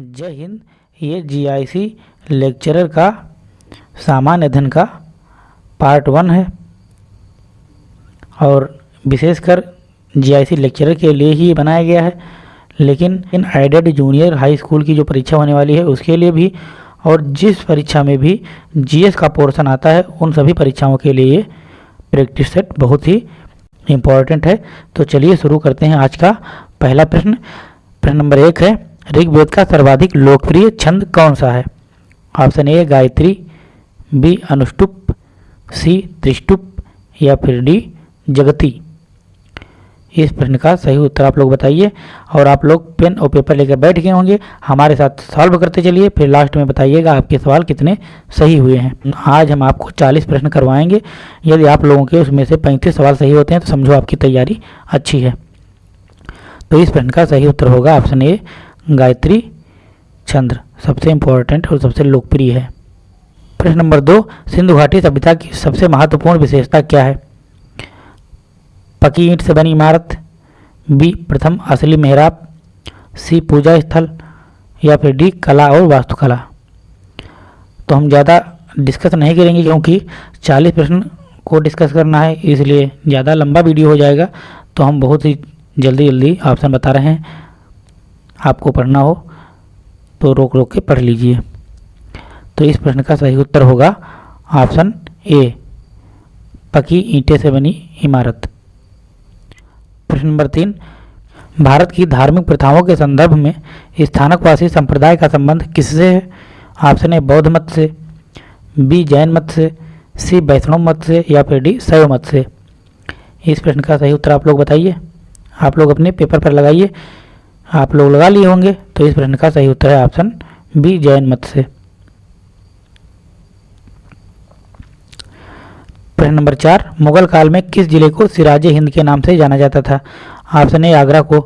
जय हिंद। ये GIC lecturer का, सामान्य अध्ययन का पार्ट वन है। और विशेषकर जीआईसी लेक्चरर के लिए ही बनाया गया है। लेकिन इन एडेड जूनियर हाई स्कूल की जो परीक्षा होने वाली है, उसके लिए भी और जिस परीक्षा में भी जीएस का पोर्शन आता है, उन सभी परीक्षाओं के लिए प्रैक्टिस सेट बहुत ही इंपॉर्टेंट है। तो चलिए शुरू करते हैं आज का पहला प्रश्न। प्रश्न नंबर एक है ऋग्वेद का सर्वाधिक लोकप्रिय छंद कौन सा है? Option A, Gayatri, B, Anushtup, C, Trishtup या फिर डी, जगती। इस प्रश्न का सही उत्तर आप लोग बताइए और आप लोग पेन और पेपर लेकर बैठ गए होंगे। हमारे साथ सॉल्व करते चलिए, फिर लास्ट में बताइएगा आपके सवाल कितने सही हुए हैं। आज हम आपको 40 प्रश्न करवाएँगे। यदि आप लोगों के उसमें से 35 सवाल सही होते हैं तो समझो आपकी तैयारी अच्छी है। तो इस प्रश्न का सही उत्तर होगा ऑप्शन ए गायत्री चंद्र, सबसे इम्पोर्टेंट और सबसे लोकप्रिय है। प्रश्न नंबर दो, सिंधु घाटी सभ्यता की सबसे महत्वपूर्ण विशेषता क्या है? पकी ईंट से बनी इमारत, बी, प्रथम असली मेहराब, सी, पूजा स्थल, या फिर डी, कला और वास्तुकला। तो हम ज़्यादा डिस्कस नहीं करेंगे क्योंकि 40 प्रश्न को डिस्कस करना है, इसलिए ज़्यादा लंबा वीडियो हो जाएगा तो हम बहुत ही जल्दी जल्दी ऑप्शन बता रहे हैं। आपको पढ़ना हो तो रोक रोक के पढ़ लीजिए। तो इस प्रश्न का सही उत्तर होगा ऑप्शन ए, पकी ईंटें से बनी इमारत। प्रश्न नंबर तीन, भारत की धार्मिक प्रथाओं के संदर्भ में स्थानकवासी संप्रदाय का संबंध किससे है? ऑप्शन ए, बौद्ध मत से, बी, जैन मत से, सी, वैष्णव मत से, या फिर डी, शैव मत से। इस प्रश्न का सही उत्तर आप लोग बताइए। आप लोग अपने पेपर पर लगाइए। आप लोग लगा लिए होंगे तो इस प्रश्न का सही उत्तर है ऑप्शन बी जैन मत से। प्रश्न नंबर चार, मुगल काल में किस ज़िले को सिराज हिंद के नाम से जाना जाता था? ऑप्शन ए आगरा को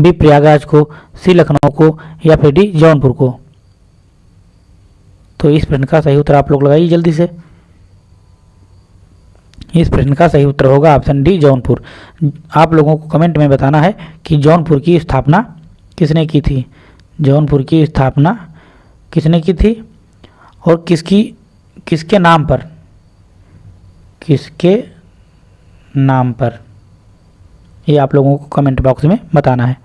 बी प्रयागराज को सी लखनऊ को, या फिर डी जौनपुर को। तो इस प्रश्न का सही उत्तर आप लोग लगाइए जल्दी से। इस प्रश्न का सही उत्तर होगा ऑप्शन डी जौनपुर। आप लोगों को कमेंट में बताना है कि जौनपुर की स्थापना किसने की थी? जौनपुर की स्थापना किसने की थी? और किसकी, किसके नाम पर? किसके नाम पर? ये आप लोगों को कमेंट बॉक्स में बताना है।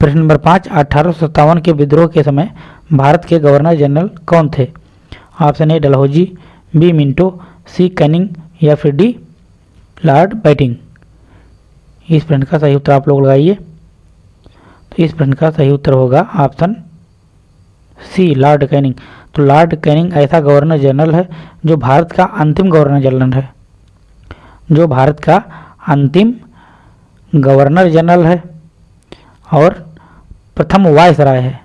प्रश्न नंबर पाँच, अठारह के विद्रोह के समय भारत के गवर्नर जनरल कौन थे? Option A, Dalhousie, B, Minto, C, Canning, या फिर डी, लॉर्ड बैटिंग। इस प्रश्न का सही उत्तर आप लोग लगाइए। तो इस प्रश्न का सही उत्तर होगा ऑप्शन सी, लॉर्ड कैनिंग। तो लॉर्ड कैनिंग ऐसा गवर्नर जनरल है जो भारत का अंतिम गवर्नर जनरल है। जो भारत का अंतिम गवर्नर जनरल है और प्रथम वायसराय है।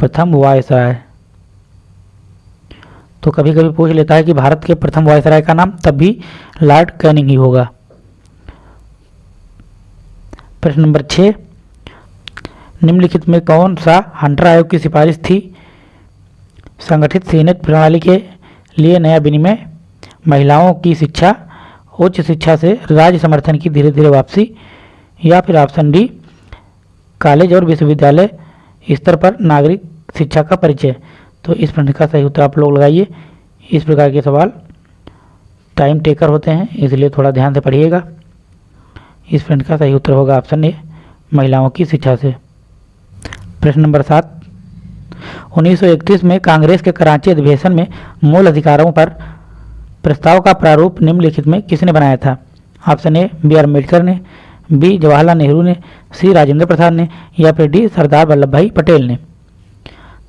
प्रथम वायसराय। तो कभी कभी पूछ लेता है कि भारत के प्रथम वायसराय का नाम, तब भी लॉर्ड कैनिंग ही होगा। प्रश्न नंबर छः निम्नलिखित में कौन सा हंटर आयोग की सिफारिश थी? संगठित सीनेट प्रणाली के लिए नया विनिमय, महिलाओं की शिक्षा, उच्च शिक्षा से राज्य समर्थन की धीरे धीरे वापसी, या फिर ऑप्शन डी, कॉलेज और विश्वविद्यालय स्तर पर नागरिक शिक्षा का परिचय। तो इस प्रश्न का सही उत्तर आप लोग लगाइए। इस प्रकार के सवाल टाइम टेकर होते हैं, इसलिए थोड़ा ध्यान से पढ़िएगा। इस प्रश्न का सही उत्तर होगा ऑप्शन ए, महिलाओं की शिक्षा से। प्रश्न नंबर सात। 1931 में कांग्रेस के कराची अधिवेशन में मूल अधिकारों पर प्रस्ताव का प्रारूप निम्नलिखित में किसने बनाया था? Option A, B R Ambedkar ने, बी जवाहरलाल नेहरू ने, सी राजेंद्र प्रसाद ने या फिर डी सरदार वल्लभ भाई पटेल ने।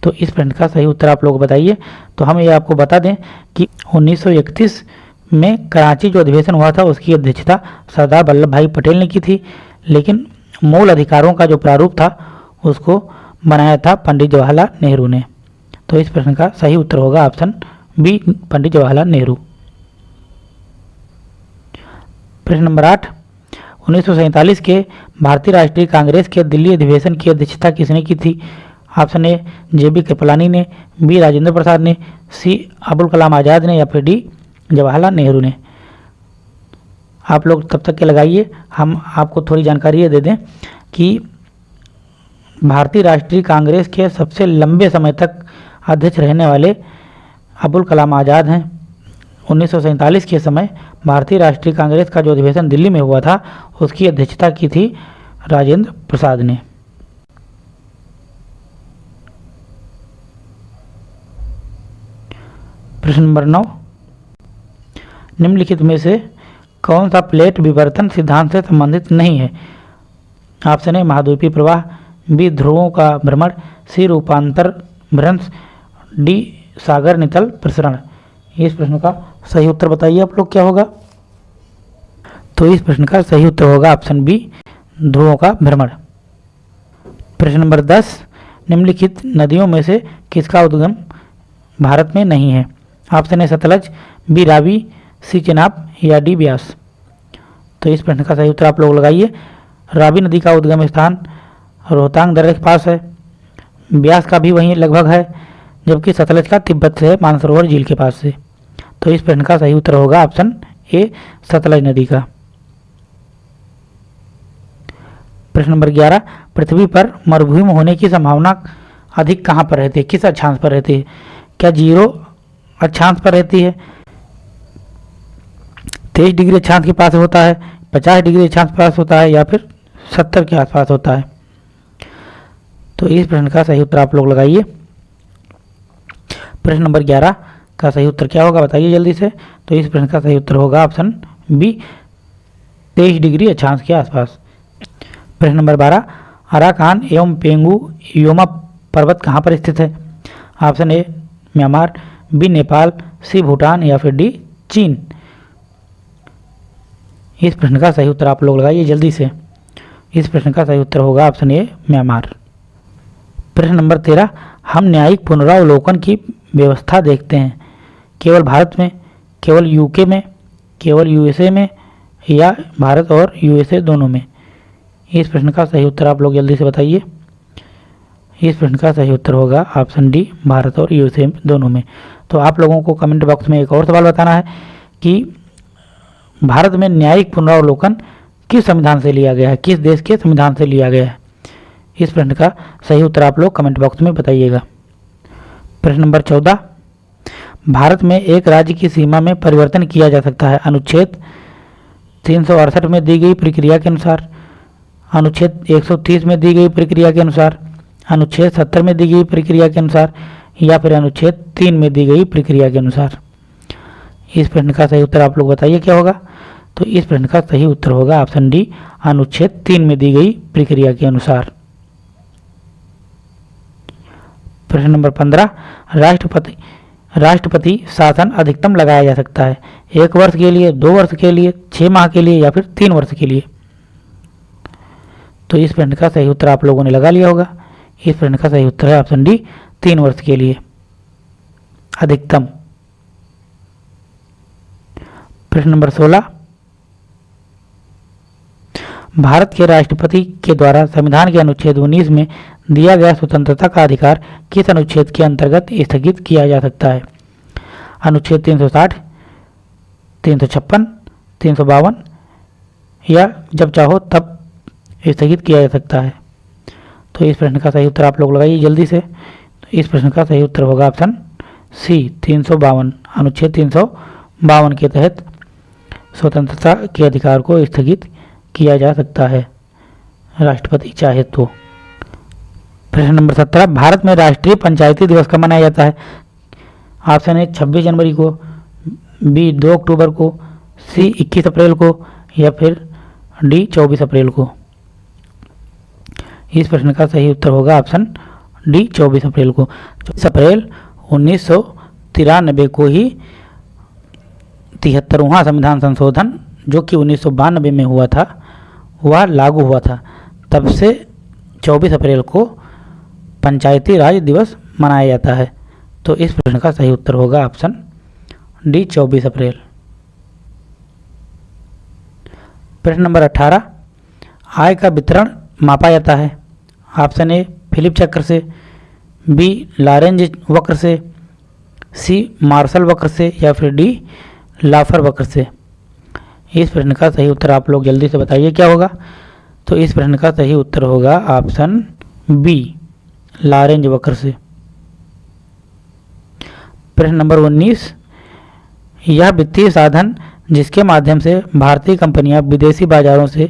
तो इस प्रश्न का सही उत्तर आप लोग बताइए। तो हम ये आपको बता दें कि 1931 में कराची जो अधिवेशन हुआ था, उसकी अध्यक्षता सरदार वल्लभ भाई पटेल ने की थी। लेकिन मूल अधिकारों का जो प्रारूप था, उसको बनाया था पंडित जवाहरलाल नेहरू ने। तो इस प्रश्न का सही उत्तर होगा ऑप्शन बी, पंडित जवाहरलाल नेहरू। प्रश्न नंबर आठ, उन्नीस के भारतीय राष्ट्रीय कांग्रेस के दिल्ली अधिवेशन की अध्यक्षता किसने की थी? Option A J B Kripalani ने, बी, राजेंद्र प्रसाद ने, सी अबुल कलाम आज़ाद ने या फिर डी, जवाहरलाल नेहरू ने। आप लोग तब तक के लगाइए, हम आपको थोड़ी जानकारी ये दे दें कि भारतीय राष्ट्रीय कांग्रेस के सबसे लंबे समय तक अध्यक्ष रहने वाले अबुल कलाम आज़ाद हैं। उन्नीस के समय भारतीय राष्ट्रीय कांग्रेस का जो अधिवेशन दिल्ली में हुआ था, उसकी अध्यक्षता की थी राजेंद्र प्रसाद ने। प्रश्न नंबर नौ। निम्नलिखित में से कौन सा प्लेट विवर्तन सिद्धांत से संबंधित नहीं है? ऑप्शन ए, महाद्वीपीय प्रवाह ध्रुवों का भ्रमण, सी रूपांतर, भ्रंश, डी, सागर नितल प्रसरण। इस प्रश्न का सही उत्तर बताइए आप लोग, क्या होगा? तो इस प्रश्न का सही उत्तर होगा ऑप्शन बी, ध्रुवों का भ्रमण। प्रश्न नंबर दस, निम्नलिखित नदियों में से किसका उद्गम भारत में नहीं है? Option A, Sutlej, B, Ravi, C, Chenab, या डी, ब्यास। तो इस प्रश्न का सही उत्तर आप लोग लगाइए। रावी नदी का उद्गम स्थान रोहतांग दर्रे के पास है। ब्यास का भी वहीं लगभग है, जबकि सतलज का तिब्बत से है मानसरोवर झील के पास से तो इस प्रश्न का सही उत्तर होगा ऑप्शन ए, सतलज नदी का। प्रश्न नंबर ग्यारह, पृथ्वी पर मरुभूमि होने की संभावना अधिक कहाँ पर रहती है? किस अक्षांश पर रहती है? क्या ज़ीरो अक्षांश पर रहती है? तेईस डिग्री अक्षांश के पास होता है, पचास डिग्री अक्षांश पास होता है, या फिर सत्तर के आसपास होता है? तो इस प्रश्न का सही उत्तर आप लोग लगाइए। प्रश्न नंबर ग्यारह का सही उत्तर क्या होगा बताइए जल्दी से। तो इस प्रश्न का सही उत्तर होगा ऑप्शन बी, तेईस डिग्री अक्षांश के आसपास। प्रश्न नंबर बारह, अराकान एवं पेंगू योमा पर्वत कहाँ पर स्थित है? Option A, Myanmar, B, Nepal, C, Bhutan या फिर डी, चीन। इस प्रश्न का सही उत्तर आप लोग लगाइए जल्दी से। इस प्रश्न का सही उत्तर होगा ऑप्शन ए, म्यांमार। प्रश्न नंबर तेरह, हम न्यायिक पुनरावलोकन की व्यवस्था देखते हैं। केवल भारत में, केवल यूके में, केवल यूएसए में या भारत और यूएसए दोनों में? इस प्रश्न का सही उत्तर आप लोग जल्दी से बताइए। इस प्रश्न का सही उत्तर होगा ऑप्शन डी, भारत और यूएसए दोनों में। तो आप लोगों को कमेंट बॉक्स में एक और सवाल बताना है कि भारत में न्यायिक पुनरावलोकन किस संविधान से लिया गया है? किस देश के संविधान से लिया गया है? इस प्रश्न का सही उत्तर आप लोग कमेंट बॉक्स में बताइएगा। प्रश्न नंबर चौदह। भारत में एक राज्य की सीमा में परिवर्तन किया जा सकता है। अनुच्छेद तीन में दी गई प्रक्रिया के अनुसार, अनुच्छेद 130 में दी गई प्रक्रिया के अनुसार, अनुच्छेद 70 में दी गई प्रक्रिया के अनुसार या फिर अनुच्छेद तीन में दी गई प्रक्रिया के अनुसार। इस प्रश्न का सही उत्तर आप लोग बताइए क्या होगा? तो इस प्रश्न का सही उत्तर होगा ऑप्शन डी, अनुच्छेद तीन में दी गई प्रक्रिया के अनुसार। प्रश्न नंबर पंद्रह, राष्ट्रपति राष्ट्रपति शासन अधिकतम लगाया जा सकता है। एक वर्ष के लिए, दो वर्ष के लिए छः माह के लिए या फिर तीन वर्ष के लिए? तो इस प्रश्न का सही उत्तर आप लोगों ने लगा लिया होगा। इस प्रश्न का सही उत्तर है ऑप्शन डी, तीन वर्ष के लिए। अधिकतम। प्रश्न नंबर सोलह, भारत के राष्ट्रपति के द्वारा संविधान के अनुच्छेद 19 में दिया गया स्वतंत्रता का अधिकार किस अनुच्छेद के अंतर्गत स्थगित किया जा सकता है? अनुच्छेद 360, 356, 352 या जब चाहो तब स्थगित किया जा सकता है। तो इस प्रश्न का सही उत्तर आप लोग लगाइए जल्दी से। तो इस प्रश्न का सही उत्तर होगा ऑप्शन सी तीन सौ बावन अनुच्छेद तीन सौ बावन के तहत स्वतंत्रता के अधिकार को स्थगित किया जा सकता है। राष्ट्रपति चाहे तो। प्रश्न नंबर सत्रह, भारत में राष्ट्रीय पंचायती दिवस कब मनाया जाता है? ऑप्शन ए छब्बीस जनवरी को, बी दो अक्टूबर को, सी इक्कीस अप्रैल को, या फिर डी चौबीस अप्रैल को। इस प्रश्न का सही उत्तर होगा ऑप्शन डी चौबीस अप्रैल को। चौबीस अप्रैल उन्नीस को ही तिहत्तरवा संविधान संशोधन, जो कि उन्नीस सौ बानबे में हुआ था, वह लागू हुआ था। तब से 24 अप्रैल को पंचायती राज दिवस मनाया जाता है। तो इस प्रश्न का सही उत्तर होगा ऑप्शन डी 24 अप्रैल। प्रश्न नंबर 18 आय का वितरण मापा जाता है। ऑप्शन ए, फिलिप चक्र से, बी, लारेंज वक्र से, सी, मार्शल वक्र से, या फिर डी, लाफर वक्र से। इस प्रश्न का सही उत्तर आप लोग जल्दी से बताइए क्या होगा। तो इस प्रश्न का सही उत्तर होगा ऑप्शन बी। लारेंज वक्र से। प्रश्न नंबर 19 यह वित्तीय साधन जिसके माध्यम से भारतीय कंपनियाँ विदेशी बाजारों से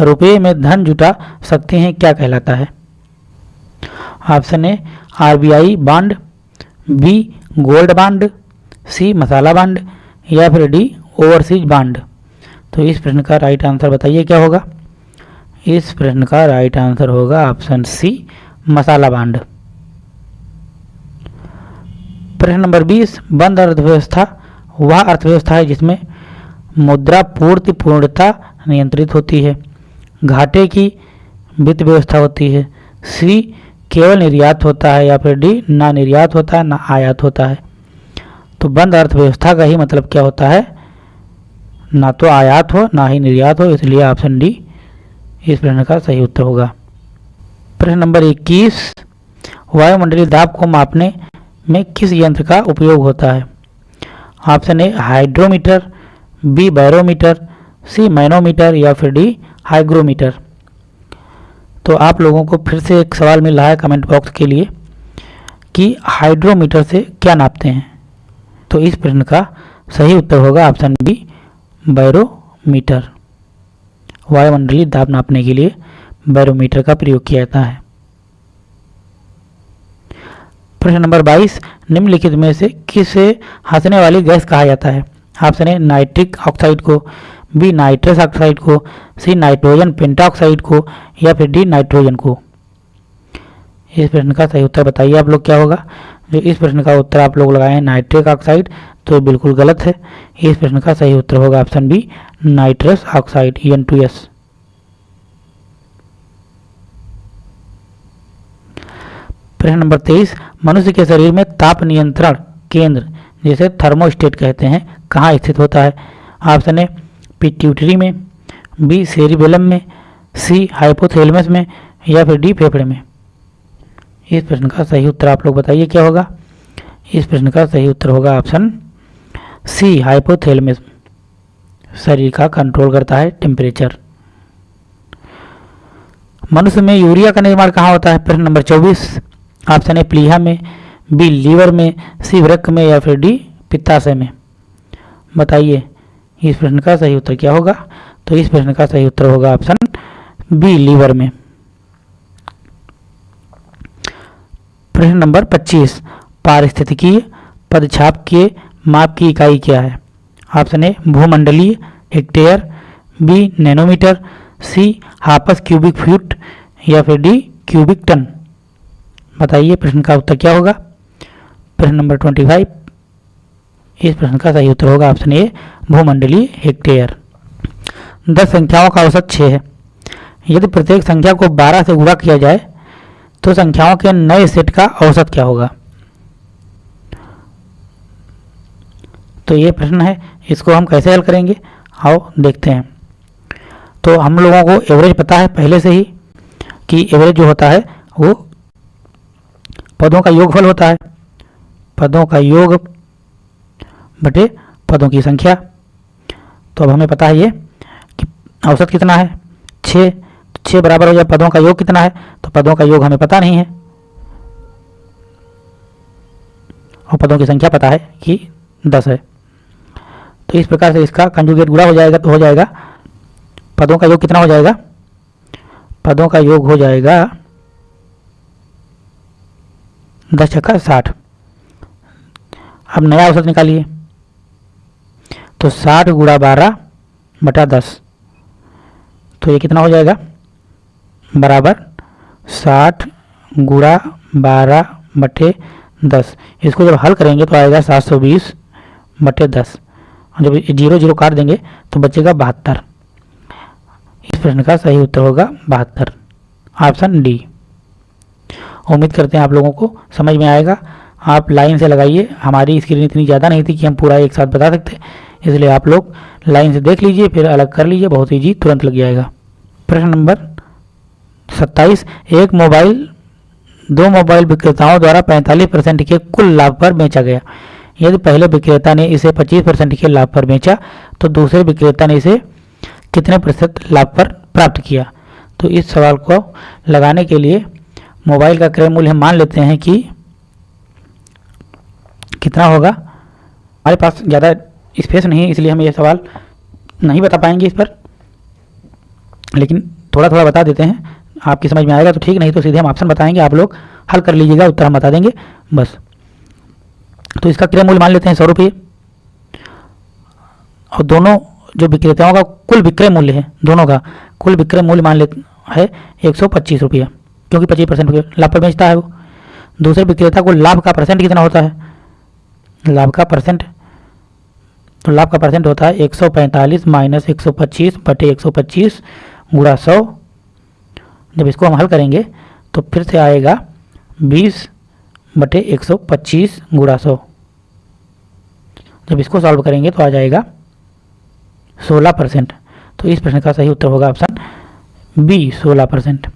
रुपये में धन जुटा सकती हैं, क्या कहलाता है? Option A, RBI bond, B, gold bond, C, masala bond, या फिर डी, ओवरसीज बांड। तो इस प्रश्न का राइट आंसर बताइए, क्या होगा? इस प्रश्न का राइट आंसर होगा ऑप्शन सी मसाला बांड। प्रश्न नंबर 20 बंद अर्थव्यवस्था, वह अर्थव्यवस्था है जिसमें मुद्रा पूर्ति पूर्णता नियंत्रित होती है। घाटे की वित्त व्यवस्था होती है। सी, केवल निर्यात होता है या फिर डी, ना निर्यात होता है ना आयात होता है। तो बंद अर्थव्यवस्था का ही मतलब क्या होता है? ना तो आयात हो, ना ही निर्यात हो, इसलिए ऑप्शन डी इस प्रश्न का सही उत्तर होगा। प्रश्न नंबर 21 वायुमंडलीय दाब को मापने में किस यंत्र का उपयोग होता है? Option A, hydrometer, B, barometer, C, manometer या फिर डी, हाइग्रोमीटर। तो आप लोगों को फिर से एक सवाल मिल रहा है कमेंट बॉक्स के लिए कि हाइड्रोमीटर से क्या नापते हैं? तो इस प्रश्न का सही उत्तर होगा ऑप्शन बी, बैरोमीटर। वायुमंडलीय दाब नापने के लिए बैरोमीटर का प्रयोग किया जाता है। प्रश्न नंबर 22 निम्नलिखित में से किसे हंसने वाली गैस कहा जाता है? ऑप्शन ए, नाइट्रिक ऑक्साइड को, बी, नाइट्रस ऑक्साइड को, सी, नाइट्रोजन पेंटाऑक्साइड को, या फिर डी, नाइट्रोजन को। इस प्रश्न का सही उत्तर बताइए आप लोग क्या होगा? जो इस प्रश्न का उत्तर आप लोग लगाए नाइट्रिक ऑक्साइड तो बिल्कुल गलत है। इस प्रश्न का सही उत्तर होगा option B, nitrous oxide N two S प्रश्न नंबर तेईस, मनुष्य के शरीर में ताप नियंत्रण केंद्र, जिसे थर्मोस्टेट कहते हैं, कहाँ स्थित होता है? ऑप्शन ए, पिट्यूटरी में, बी, सेरिबेलम में, सी, हाइपोथैलेमस में, या फिर डी, फेफड़े में। इस प्रश्न का सही उत्तर आप लोग बताइए, क्या होगा? इस प्रश्न का सही उत्तर होगा ऑप्शन सी, हाइपोथैलेमस। शरीर का कंट्रोल करता है टेम्परेचर। मनुष्य में यूरिया का निर्माण कहाँ होता है? प्रश्न नंबर 24 ऑप्शन है प्लीहा में, बी लीवर में, सी वृक्क में या फिर डी पित्ताशय में। बताइए, इस प्रश्न का सही उत्तर क्या होगा? तो इस प्रश्न का सही उत्तर होगा ऑप्शन बी लीवर में। प्रश्न नंबर 25 पारिस्थितिकीय पदछाप के माप की इकाई क्या है? ऑप्शन ए, भूमंडलीय hectare B, nanometre, C, हापस cubic feet या फिर डी क्यूबिक टन। बताइए प्रश्न का उत्तर क्या होगा? प्रश्न नंबर 25 इस प्रश्न का सही उत्तर होगा ऑप्शन ए, भूमंडलीय हेक्टेयर। दस संख्याओं का औसत छः है। यदि प्रत्येक संख्या को 12 से गुणा किया जाए तो संख्याओं के नए सेट का औसत क्या होगा? तो ये प्रश्न है, इसको हम कैसे हल करेंगे? आओ देखते हैं। तो हम लोगों को एवरेज पता है पहले से ही कि एवरेज जो होता है, वो पदों का योगफल होता है। पदों का योग बटे पदों की संख्या। तो अब हमें पता है ये कि औसत कितना है? छः छः बराबर हो जाए पदों का योग कितना है? तो पदों का योग हमें पता नहीं है। और पदों की संख्या पता है कि दस है। तो इस प्रकार से इसका कंजुगेट गुड़ा हो जाएगा तो हो जाएगा। पदों का योग कितना हो जाएगा? पदों का योग हो जाएगा दस छक्का साठ। अब नया औसत निकालिए। तो साठ गुड़ा बारह बटा दस। तो ये कितना हो जाएगा? बराबर साठ गुड़ा बारह बटे दस। इसको जब हल करेंगे तो आएगा सात सौ बीस बटे दस। जब ज़ीरो ज़ीरो काट देंगे तो बचेगा बहत्तर। इस प्रश्न का सही उत्तर होगा बहत्तर। Option D. उम्मीद करते हैं आप लोगों को समझ में आएगा। आप लाइन से लगाइए। हमारी स्क्रीन इतनी ज़्यादा नहीं थी कि हम पूरा एक साथ बता सकते। इसलिए आप लोग लाइन से देख लीजिए, फिर अलग कर लीजिए। बहुत ईजी तुरंत लग जाएगा। प्रश्न नंबर सत्ताईस। एक मोबाइल, दो मोबाइल विक्रेताओं द्वारा 45 परसेंट के कुल लाभ पर बेचा गया। यदि पहले विक्रेता ने इसे 25 परसेंट के लाभ पर बेचा तो दूसरे विक्रेता ने इसे कितने प्रतिशत लाभ पर प्राप्त किया? तो इस सवाल को लगाने के लिए मोबाइल का क्रय मूल्य हम मान लेते हैं कि कितना होगा। हमारे पास ज़्यादा स्पेस नहीं है, इसलिए हम ये सवाल नहीं बता पाएँगे इस पर। लेकिन थोड़ा थोड़ा बता देते हैं। आपकी समझ में आएगा तो ठीक, नहीं तो सीधे हम ऑप्शन बताएँगे। आप लोग हल कर लीजिएगा, उत्तर हम बता देंगे। बस। तो इसका क्रय मूल्य मान लेते हैं सौ रुपये। और दोनों जो विक्रेताओं का कुल विक्रय मूल्य है, दोनों का कुल विक्रय मूल्य मान लेते है एक सौ पच्चीस रुपया। क्योंकि पच्चीस परसेंट लाभ पर बेचता है वो। दूसरे विक्रेता को लाभ का परसेंट कितना होता है? लाभ का परसेंट। तो लाभ का परसेंट होता है एक सौ पैंतालीस माइनस एक सौ पच्चीस बटे एक सौ पच्चीस गुड़ा सौ। जब इसको हम हल करेंगे तो फिर से आएगा बीस बटे एक सौ पच्चीस गुड़ा सौ। जब इसको सॉल्व करेंगे तो आ जाएगा सोलह परसेंट। तो इस प्रश्न का सही उत्तर होगा ऑप्शन बी सोलह परसेंट।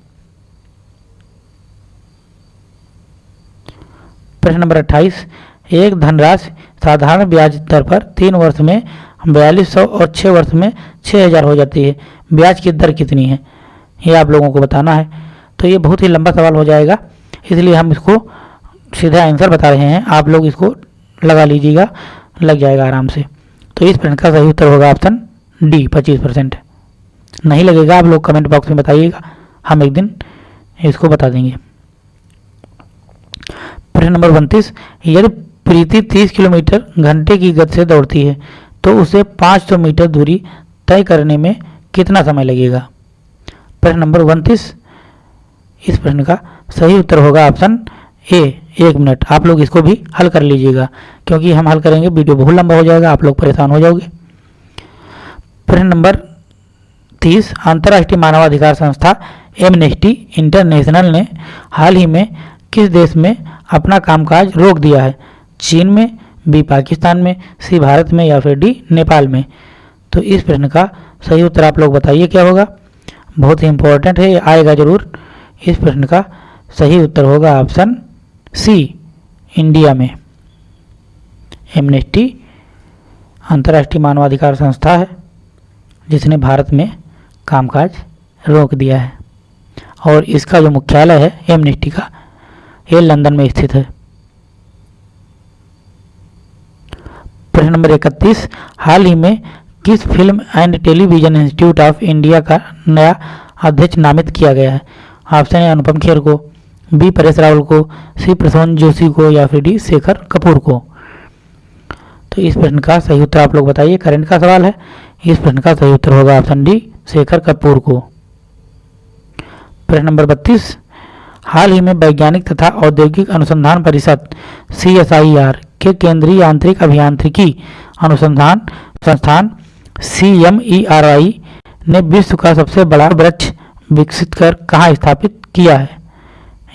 प्रश्न नंबर अट्ठाईस, एक धनराशि साधारण ब्याज दर पर तीन वर्ष में बयालीस सौ और छः वर्ष में छः हज़ार हो जाती है। ब्याज की दर कितनी है? ये आप लोगों को बताना है। तो ये बहुत ही लंबा सवाल हो जाएगा। इसलिए हम इसको सीधा आंसर बता रहे हैं। आप लोग इसको लगा लीजिएगा, लग जाएगा आराम से। तो इस प्रश्न का सही उत्तर होगा ऑप्शन डी, पच्चीस परसेंट। नहीं लगेगा, आप लोग कमेंट बॉक्स में बताइएगा। हम एक दिन इसको बता देंगे। प्रश्न नंबर उनतीस, यदि प्रीति 30 किलोमीटर घंटे की गति से दौड़ती है तो उसे 500 मीटर दूरी तय करने में कितना समय लगेगा? प्रश्न नंबर उनतीस, इस प्रश्न का सही उत्तर होगा ऑप्शन ए, एक मिनट। आप लोग इसको भी हल कर लीजिएगा, क्योंकि हम हल करेंगे, वीडियो बहुत लंबा हो जाएगा, आप लोग परेशान हो जाओगे। प्रश्न नंबर तीस, अंतर्राष्ट्रीय मानवाधिकार संस्था एमनेस्टी इंटरनेशनल ने हाल ही में किस देश में अपना कामकाज रोक दिया है? चीन में, बी पाकिस्तान में, सी भारत में या फिर डी नेपाल में? तो इस प्रश्न का सही उत्तर आप लोग बताइए क्या होगा? बहुत ही इंपॉर्टेंट है आएगा ज़रूर। इस प्रश्न का सही उत्तर होगा ऑप्शन सी इंडिया में। एमनेस्टी अंतर्राष्ट्रीय मानवाधिकार संस्था है, जिसने भारत में कामकाज रोक दिया है। और इसका जो मुख्यालय है एमनेस्टी का ये लंदन में स्थित है। प्रश्न नंबर इकतीस, हाल ही में किस film and television institute of India का नया अध्यक्ष नामित किया गया है? ऑप्शन है अनुपम खेर को, बी, परेश रावल को, सी प्रसून जोशी को या फिर डी, शेखर कपूर को? तो इस प्रश्न का सही उत्तर आप लोग बताइए करंट का सवाल है। इस प्रश्न का सही उत्तर होगा ऑप्शन डी, शेखर कपूर को। प्रश्न नंबर बत्तीस हाल ही में वैज्ञानिक तथा औद्योगिक अनुसंधान परिषद सीएसआईआर के केंद्रीय आंतरिक अभियांत्रिकी अनुसंधान संस्थान सीएमईआरआई ने विश्व का सबसे बड़ा वृक्ष विकसित कर कहाँ स्थापित किया है?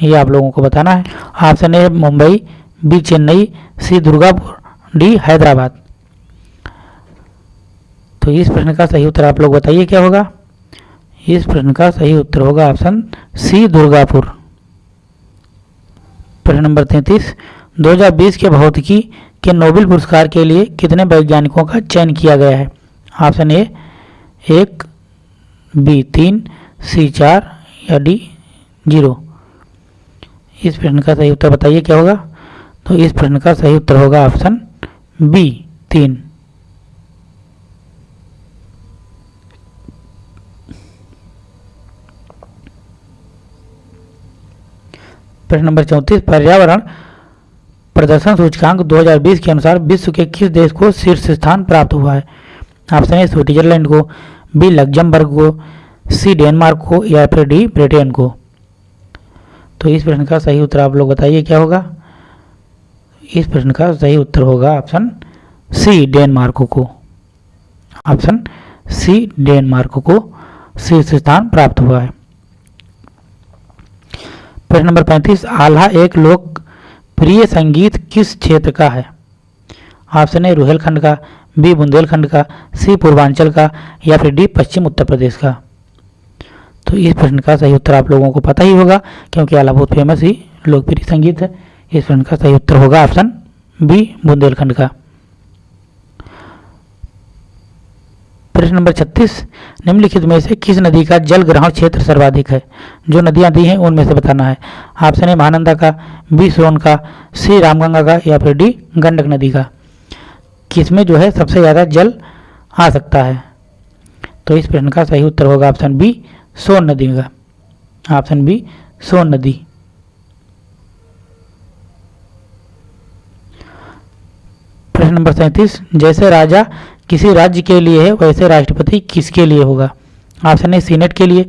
ये आप लोगों को बताना है। Option A, Mumbai, B, Chennai, C, Durgapur, D, Hyderabad. तो इस प्रश्न का सही उत्तर आप लोग बताइए क्या होगा? इस प्रश्न का सही उत्तर होगा ऑप्शन सी, दुर्गापुर। प्रश्न नंबर तैंतीस 2020 के भौतिकी के नोबेल पुरस्कार के लिए कितने वैज्ञानिकों का चयन किया गया है? ऑप्शन ए, एक, बी, तीन, सी, चार या डी, ज़ीरो। इस प्रश्न का सही उत्तर बताइए, क्या होगा? तो इस प्रश्न का सही उत्तर होगा ऑप्शन बी, तीन। प्रश्न नंबर चौंतीस, पर्यावरण प्रदर्शन सूचकांक 2020 के अनुसार विश्व के किस देश को शीर्ष स्थान प्राप्त हुआ है? ऑप्शन ए, स्विट्जरलैंड को, बी, लग्जमबर्ग को, सी, डेनमार्क को या फिर डी, ब्रिटेन को। तो इस प्रश्न का सही उत्तर आप लोग बताइए, क्या होगा? इस प्रश्न का सही उत्तर होगा ऑप्शन सी, डेनमार्क को। ऑप्शन सी, डेनमार्क को शीर्ष स्थान प्राप्त हुआ है। प्रश्न नंबर पैंतीस, आल्हा एक लोकप्रिय संगीत किस क्षेत्र का है? ऑप्शन ए, रुहेलखंड का, बी, बुंदेलखंड का, सी, पूर्वांचल का, या फिर डी, पश्चिम उत्तर प्रदेश का। तो इस प्रश्न का सही उत्तर आप लोगों को पता ही होगा, क्योंकि आला बहुत फ़ेमस ही लोकप्रिय संगीत है। इस प्रश्न का सही उत्तर होगा ऑप्शन बी, बुंदेलखंड का। प्रश्न नंबर 36 निम्नलिखित में से किस नदी का जल ग्रहण क्षेत्र सर्वाधिक है? जो नदियाँ दी हैं, उनमें से बताना है। ऑप्शन ए महानंदा का, बी सोन का, सी रामगंगा का, या फिर डी गंडक नदी का। किसमें जो है सबसे ज़्यादा जल आ सकता है? तो इस प्रश्न का सही उत्तर होगा ऑप्शन बी, सोन नदी का। ऑप्शन बी, सोन नदी। प्रश्न नंबर सैंतीस, जैसे राजा किसी राज्य के लिए है, वैसे राष्ट्रपति किसके लिए होगा? ऑप्शन ए, सीनेट के लिए,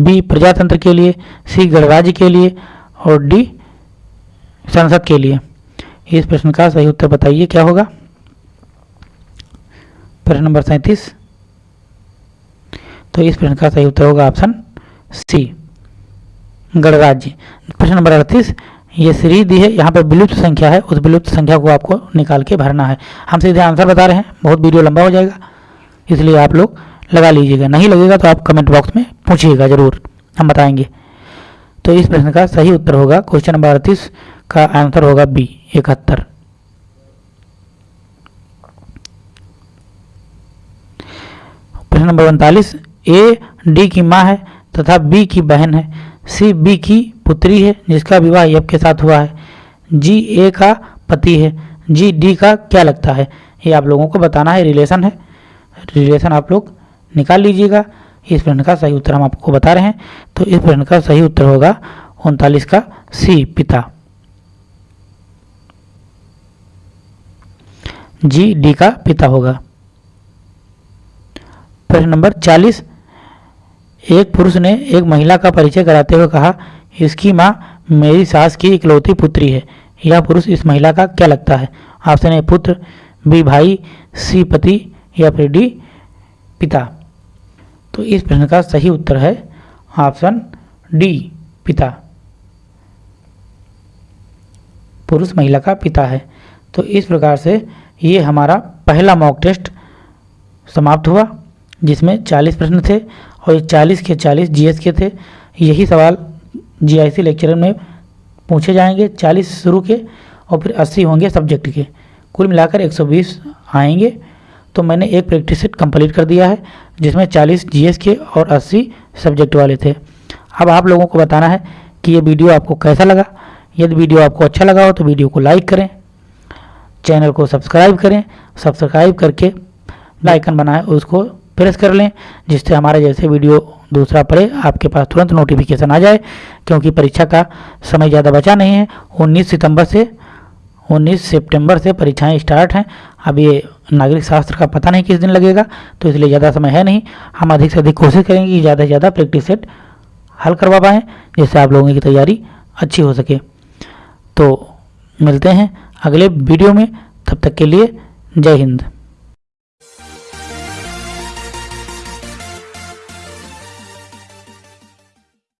बी, प्रजातंत्र के लिए, सी, गणराज्य के लिए, और डी, संसद के लिए। इस प्रश्न का सही उत्तर बताइए, क्या होगा? प्रश्न नंबर सैंतीस। तो इस प्रश्न का सही उत्तर होगा ऑप्शन सी, गणराज्य। प्रश्न नंबर अड़तीस ये सीरीज़ दी है, यहाँ पर विलुप्त संख्या है, उस विलुप्त संख्या को आपको निकाल के भरना है। हम सीधे आंसर बता रहे हैं, बहुत वीडियो लंबा हो जाएगा, इसलिए आप लोग लगा लीजिएगा। नहीं लगेगा तो आप कमेंट बॉक्स में पूछिएगा ज़रूर, हम बताएँगे। तो इस प्रश्न का सही उत्तर होगा क्वेश्चन नंबर अड़तीस का आंसर होगा बी इकहत्तर। प्रश्न नंबर उनतालीस, ए, डी की माँ है तथा बी की बहन है। सी बी की पुत्री है, जिसका विवाह यब के साथ हुआ है। जी ए का पति है। जी डी का क्या लगता है? ये आप लोगों को बताना है, रिलेशन है। रिलेशन आप लोग निकाल लीजिएगा। इस प्रश्न का सही उत्तर हम आपको बता रहे हैं। तो इस प्रश्न का सही उत्तर होगा उनतालीस का सी पिता। जी डी का पिता होगा। प्रश्न नंबर चालीस। एक पुरुष ने एक महिला का परिचय कराते हुए कहा, इसकी माँ मेरी सास की इकलौती पुत्री है। यह पुरुष इस महिला का क्या लगता है? ऑप्शन ए पुत्र बी भाई, सी पति या फिर डी पिता? तो इस प्रश्न का सही उत्तर है ऑप्शन डी, पिता। पुरुष महिला का पिता है। तो इस प्रकार से ये हमारा पहला मॉक टेस्ट समाप्त हुआ, जिसमें 40 प्रश्न थे। और ये 40 के 40 जीएस के थे। यही सवाल जीआईसी लेक्चर में पूछे जाएँगे। 40 शुरू के और फिर 80 होंगे सब्जेक्ट के। कुल मिलाकर 120 आएँगे। तो मैंने एक प्रैक्टिस सेट कंप्लीट कर दिया है, जिसमें 40 जीएस के और 80 सब्जेक्ट वाले थे। अब आप लोगों को बताना है कि ये वीडियो आपको कैसा लगा। यदि वीडियो आपको अच्छा लगा हो तो वीडियो को लाइक करें, चैनल को सब्सक्राइब करें, सब्सक्राइब करके लाइकन बनाएँ उसको प्रेस कर लें, जिससे हमारे जैसे वीडियो दूसरा पड़े आपके पास तुरंत नोटिफिकेशन आ जाए, क्योंकि परीक्षा का समय ज़्यादा बचा नहीं है। 19 सितंबर से 19 सितंबर से परीक्षाएँ स्टार्ट हैं। अब ये नागरिक शास्त्र का पता नहीं किस दिन लगेगा तो इसलिए ज़्यादा समय है नहीं। हम अधिक से अधिक कोशिश करेंगे कि ज़्यादा से ज़्यादा प्रैक्टिस सेट हल करवा पाएँ, जिससे आप लोगों की तैयारी अच्छी हो सके। तो मिलते हैं अगले वीडियो में। तब तक के लिए जय हिंद।